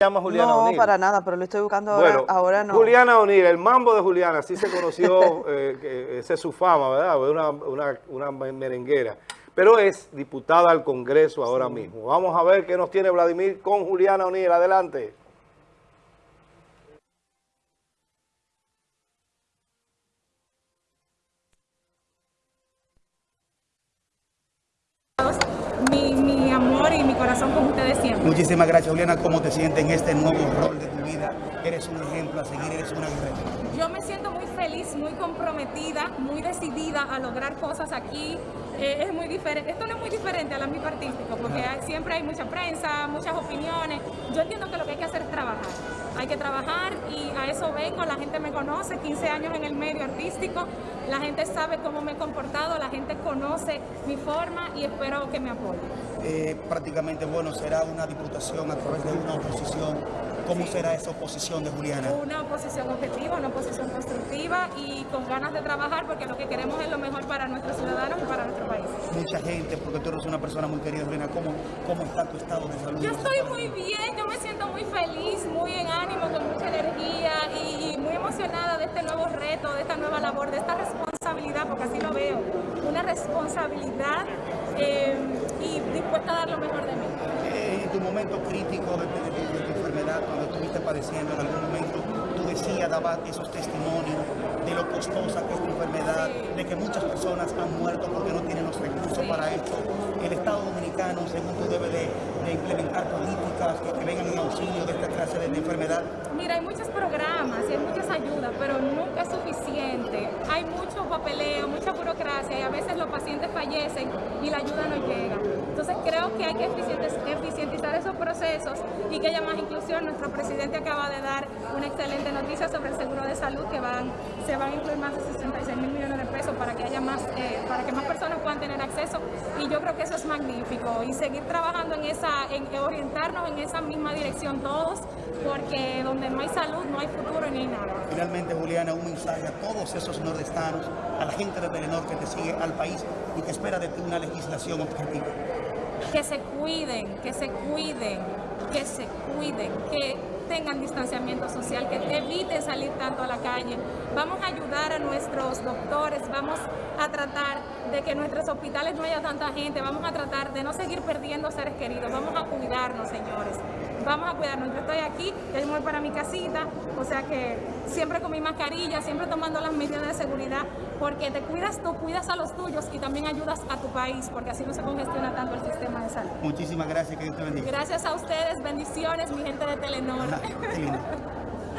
llama Juliana no, O'Neill. para nada, pero lo estoy buscando ahora, Bueno, ahora no. Juliana O'Neill, el mambo de Juliana, así se conoció, eh, que esa es su fama, ¿verdad? Una, una, una merenguera. Pero es diputada al Congreso ahora mismo. Vamos a ver qué nos tiene Vladimir con Juliana O'Neill. Adelante. Amor y mi corazón con ustedes siempre. Muchísimas gracias, Juliana. ¿Cómo te sientes en este nuevo rol de tu vida? Eres un ejemplo a seguir, eres una guerrera. Yo me siento muy feliz, muy comprometida, muy decidida a lograr cosas aquí. Eh, es muy diferente, esto no es muy diferente al ámbito artístico, porque siempre hay mucha prensa, muchas opiniones. Yo entiendo que lo que hay que hacer es trabajar. Que trabajar y a eso vengo, la gente me conoce, 15 años en el medio artístico, la gente sabe cómo me he comportado, la gente conoce mi forma y espero que me apoyen. Eh, prácticamente, bueno, será una diputación a través de una oposición. ¿Cómo será esa oposición de Juliana? Una oposición objetiva, una oposición constructiva y con ganas de trabajar porque lo que queremos es lo mejor para nuestros ciudadanos y para nuestro país. Mucha gente, porque tú eres una persona muy querida, Juliana. ¿Cómo, cómo está tu estado de salud? Yo estoy muy bien, yo me siento muy este nuevo reto, de esta nueva labor, de esta responsabilidad, porque así lo veo, una responsabilidad eh, y dispuesta a dar lo mejor de mí. Eh, en tu momento crítico de, de- de- de tu enfermedad, cuando estuviste padeciendo en algún momento, tú decías, dabas esos testimonios de lo costosa que es tu enfermedad, de que muchas personas han muerto porque no tienen los recursos para esto. El Estado Dominicano, según tú, debe de, de implementar políticas que, que vengan en auxilio enfermedad. Mira, hay muchos programas y hay muchas ayudas, pero nunca es suficiente. Hay mucho papeleo, mucha burocracia y a veces los pacientes fallecen y la ayuda no llega. Entonces creo que hay que eficientizar esos procesos y que haya más inclusión. Nuestro presidente acaba de dar una excelente noticia sobre el seguro de salud que van, se van a incluir más de 66 mil millones de pesos para que eh, para que más personas puedan tener acceso y yo creo que eso es magnífico y seguir trabajando en esa, en orientarnos en esa misma dirección todos porque donde no hay salud no hay futuro ni hay nada. Finalmente, Juliana, un mensaje a todos esos nordestanos, a la gente de Telenor que te sigue al país y que espera de ti una legislación objetiva. Que se cuiden, que se cuiden, que se cuiden, que tengan distanciamiento social, que eviten salir tanto a la calle. Vamos a ayudar a nuestros doctores, vamos a tratar de que en nuestros hospitales no haya tanta gente, vamos a tratar de no seguir perdiendo seres queridos, vamos a cuidarnos, señores. Vamos a cuidarnos. Yo estoy aquí, ya voy para mi casita, o sea que siempre con mi mascarilla, siempre tomando las medidas de seguridad, porque te cuidas tú, cuidas a los tuyos y también ayudas a tu país, porque así no se congestiona tanto el sistema de salud. Muchísimas gracias, que Dios te bendiga. Gracias a ustedes, bendiciones, mi gente de Telenor. Qué.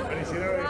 Felicidades.